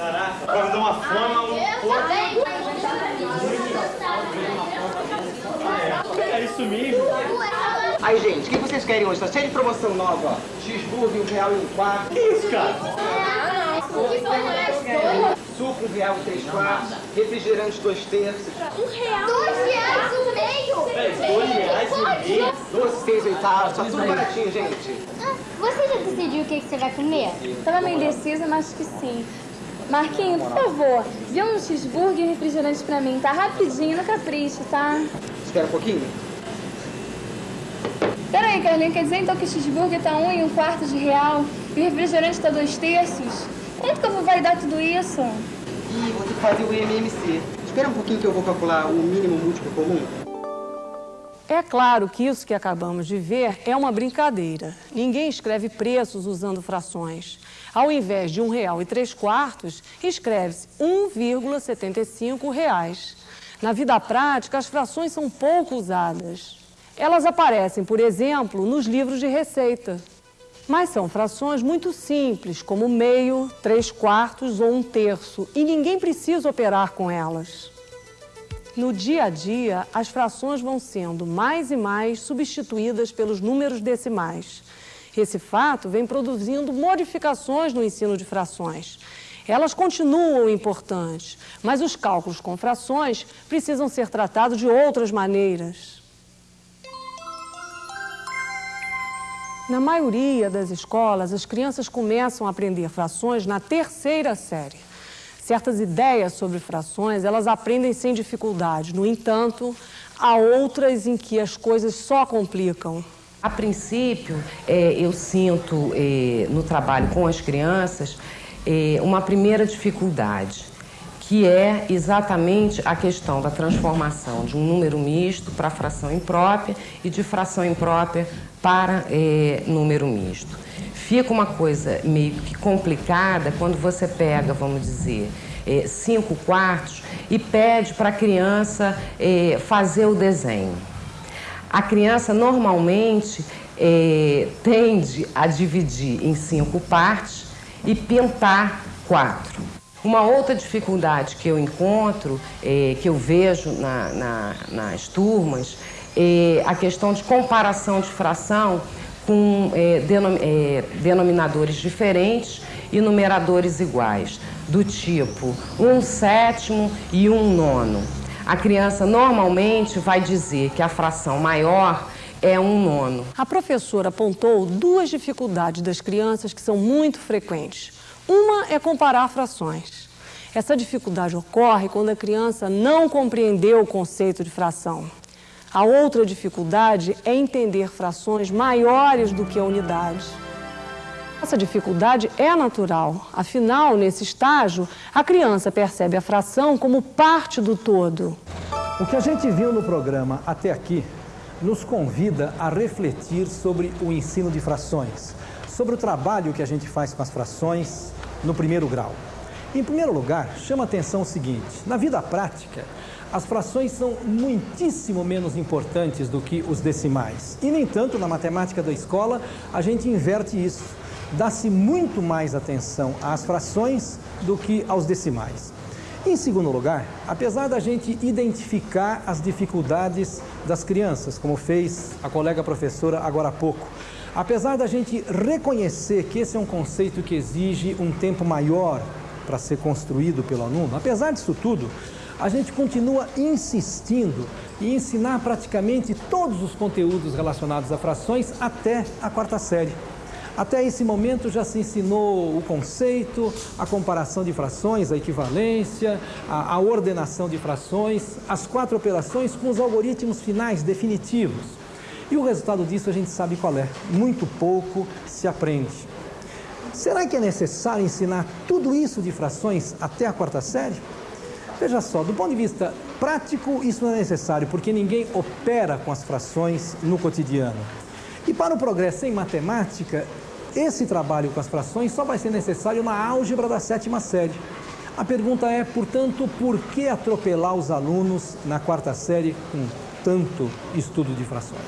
Caraca, vai me dar uma fome, um É isso mesmo? Aí, gente, o que vocês querem hoje? Tá cheio de promoção nova, ó. Cheeseburger, um real e um quarto. Que isso, cara? Suco, um real e três quartos. Refrigerante, dois terços. Dois reais e meio? Peraí, dois reais e meio? Doce, seis oitavos. Só tudo baratinho, gente. Ah, Você já decidiu o que que você vai comer? Tava meio indecisa, mas acho que sim. Marquinho, por favor, vê um cheeseburger e um refrigerante pra mim, tá? Rapidinho, no capricho, tá? Espera um pouquinho. Peraí, Carlinhos, quer dizer então que o cheeseburger tá um e um quarto de real e o refrigerante tá dois terços? Quanto que eu vou vai dar tudo isso? Ih, vou ter que fazer o MMC. Espera um pouquinho que eu vou calcular o mínimo múltiplo comum. É claro que isso que acabamos de ver é uma brincadeira. Ninguém escreve preços usando frações. Ao invés de um real e três quartos, escreve-se 1,75 reais. Na vida prática, as frações são pouco usadas. Elas aparecem, por exemplo, nos livros de receita. Mas são frações muito simples, como meio, três quartos ou um terço, e ninguém precisa operar com elas. No dia a dia, as frações vão sendo mais e mais substituídas pelos números decimais. Esse fato vem produzindo modificações no ensino de frações. Elas continuam importantes, mas os cálculos com frações precisam ser tratados de outras maneiras. Na maioria das escolas, as crianças começam a aprender frações na terceira série. Certas ideias sobre frações, elas aprendem sem dificuldade. No entanto, há outras em que as coisas só complicam. A princípio, é, eu sinto é, no trabalho com as crianças é, uma primeira dificuldade, que é exatamente a questão da transformação de um número misto para fração imprópria e de fração imprópria para é, número misto. Fica uma coisa meio que complicada quando você pega, vamos dizer, é, cinco quartos e pede para a criança é, fazer o desenho. A criança normalmente é, tende a dividir em cinco partes e pintar quatro. Uma outra dificuldade que eu encontro, que eu vejo na, na, nas turmas, é a questão de comparação de fração com é, denom, é, denominadores diferentes e numeradores iguais, do tipo um sétimo e um nono. A criança normalmente vai dizer que a fração maior é um nono. A professora apontou duas dificuldades das crianças que são muito frequentes. Uma é comparar frações. Essa dificuldade ocorre quando a criança não compreendeu o conceito de fração. A outra dificuldade é entender frações maiores do que a unidade. Essa dificuldade é natural, afinal, nesse estágio, a criança percebe a fração como parte do todo. O que a gente viu no programa até aqui nos convida a refletir sobre o ensino de frações, sobre o trabalho que a gente faz com as frações no primeiro grau. Em primeiro lugar, chama atenção o seguinte: na vida prática, as frações são muitíssimo menos importantes do que os decimais. E, no entanto, na matemática da escola, a gente inverte isso. Dá-se muito mais atenção às frações do que aos decimais. Em segundo lugar, apesar da gente identificar as dificuldades das crianças, como fez a colega professora agora há pouco, apesar da gente reconhecer que esse é um conceito que exige um tempo maior para ser construído pelo aluno, apesar disso tudo, a gente continua insistindo em ensinar praticamente todos os conteúdos relacionados a frações até a quarta série. Até esse momento já se ensinou o conceito, a comparação de frações, a equivalência, a, a, ordenação de frações, as quatro operações com os algoritmos finais definitivos. E o resultado disso a gente sabe qual é. Muito pouco se aprende. Será que é necessário ensinar tudo isso de frações até a quarta série? Veja só, do ponto de vista prático, isso não é necessário, porque ninguém opera com as frações no cotidiano. E para o progresso em matemática, esse trabalho com as frações só vai ser necessário na álgebra da sétima série. A pergunta é, portanto, por que atropelar os alunos na quarta série com tanto estudo de frações?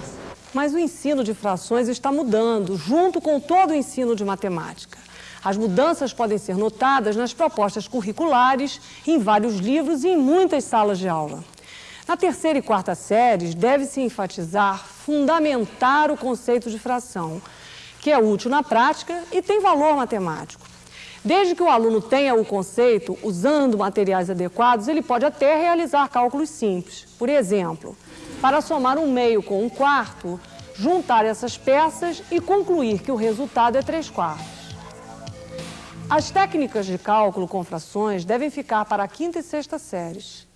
Mas o ensino de frações está mudando, junto com todo o ensino de matemática. As mudanças podem ser notadas nas propostas curriculares, em vários livros e em muitas salas de aula. Na terceira e quarta séries, deve-se enfatizar, fundamentar o conceito de fração, que é útil na prática e tem valor matemático. Desde que o aluno tenha o conceito, usando materiais adequados, ele pode até realizar cálculos simples. Por exemplo, para somar um meio com um quarto, juntar essas peças e concluir que o resultado é 3 quartos. As técnicas de cálculo com frações devem ficar para a quinta e sexta séries.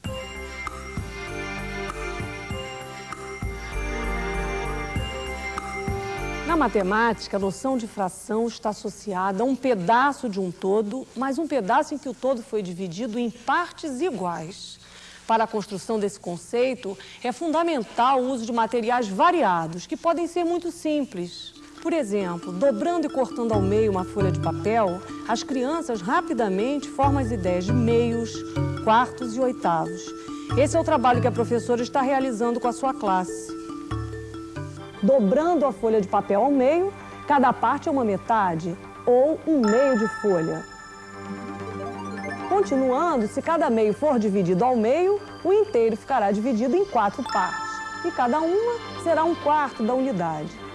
Na matemática, a noção de fração está associada a um pedaço de um todo, mas um pedaço em que o todo foi dividido em partes iguais. Para a construção desse conceito, é fundamental o uso de materiais variados, que podem ser muito simples. Por exemplo, dobrando e cortando ao meio uma folha de papel, as crianças rapidamente formam as ideias de meios, quartos e oitavos. Esse é o trabalho que a professora está realizando com a sua classe. Dobrando a folha de papel ao meio, cada parte é uma metade ou um meio de folha. Continuando, se cada meio for dividido ao meio, o inteiro ficará dividido em quatro partes, e cada uma será um quarto da unidade.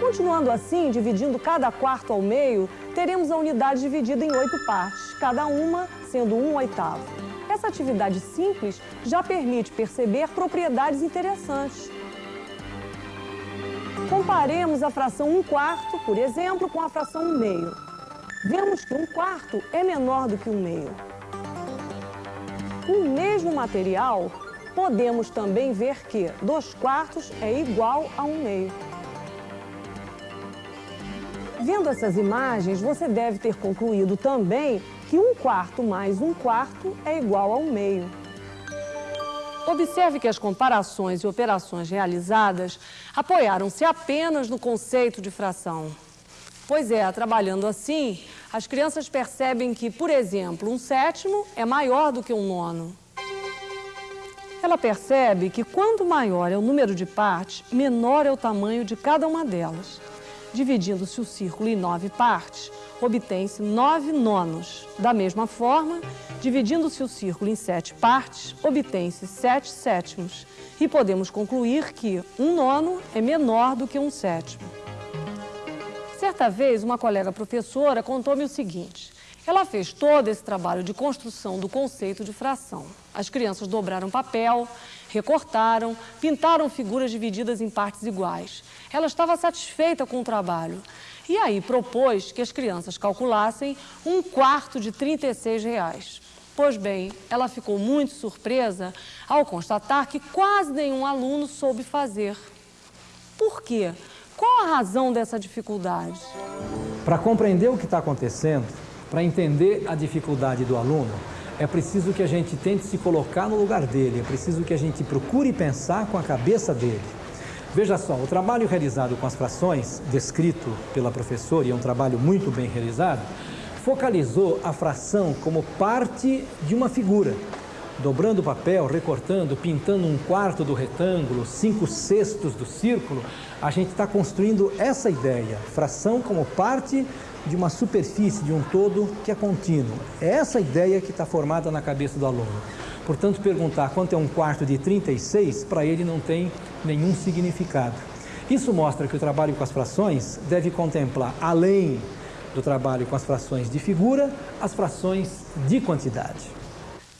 Continuando assim, dividindo cada quarto ao meio, teremos a unidade dividida em oito partes, cada uma sendo um oitavo. Essa atividade simples já permite perceber propriedades interessantes. Comparemos a fração 1 quarto, por exemplo, com a fração 1 meio vemos que um quarto é menor do que um meio. Com o mesmo material, podemos também ver que dois quartos é igual a um meio. Vendo essas imagens, você deve ter concluído também que um quarto mais um quarto é igual a um meio. Observe que as comparações e operações realizadas apoiaram-se apenas no conceito de fração. Pois é, trabalhando assim, as crianças percebem que, por exemplo, um sétimo é maior do que um nono. Ela percebe que quanto maior é o número de partes, menor é o tamanho de cada uma delas. Dividindo-se o círculo em nove partes, obtém-se nove nonos. Da mesma forma, dividindo-se o círculo em sete partes, obtém-se sete sétimos. E podemos concluir que um nono é menor do que um sétimo. Certa vez, uma colega professora contou-me o seguinte. Ela fez todo esse trabalho de construção do conceito de fração. As crianças dobraram papel, recortaram, pintaram figuras divididas em partes iguais. Ela estava satisfeita com o trabalho. E aí propôs que as crianças calculassem um quarto de 36 reais. Pois bem, ela ficou muito surpresa ao constatar que quase nenhum aluno soube fazer. Por quê? Qual a razão dessa dificuldade? Para compreender o que está acontecendo, para entender a dificuldade do aluno, é preciso que a gente tente se colocar no lugar dele, é preciso que a gente procure pensar com a cabeça dele. Veja só, o trabalho realizado com as frações, descrito pela professora, e é um trabalho muito bem realizado, focalizou a fração como parte de uma figura, dobrando papel, recortando, pintando um quarto do retângulo, cinco sextos do círculo, a gente está construindo essa ideia, fração como parte de uma superfície, de um todo que é contínuo. É essa ideia que está formada na cabeça do aluno. Portanto, perguntar quanto é um quarto de 36, para ele não tem nenhum significado. Isso mostra que o trabalho com as frações deve contemplar, além do trabalho com as frações de figura, as frações de quantidade.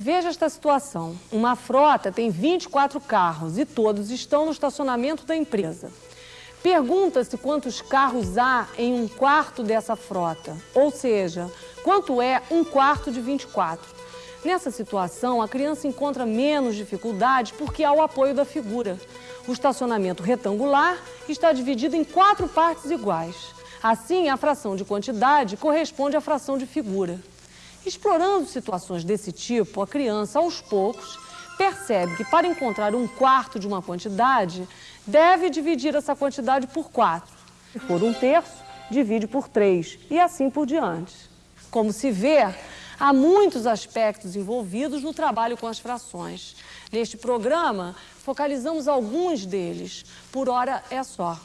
Veja esta situação. Uma frota tem 24 carros e todos estão no estacionamento da empresa. Pergunta-se quantos carros há em um quarto dessa frota, ou seja, quanto é um quarto de 24. Nessa situação, a criança encontra menos dificuldade porque há o apoio da figura. O estacionamento retangular está dividido em quatro partes iguais. Assim, a fração de quantidade corresponde à fração de figura. Explorando situações desse tipo, a criança, aos poucos, percebe que para encontrar um quarto de uma quantidade, deve dividir essa quantidade por quatro. Se for um terço, divide por três e assim por diante. Como se vê, há muitos aspectos envolvidos no trabalho com as frações. Neste programa, focalizamos alguns deles. Por hora é só.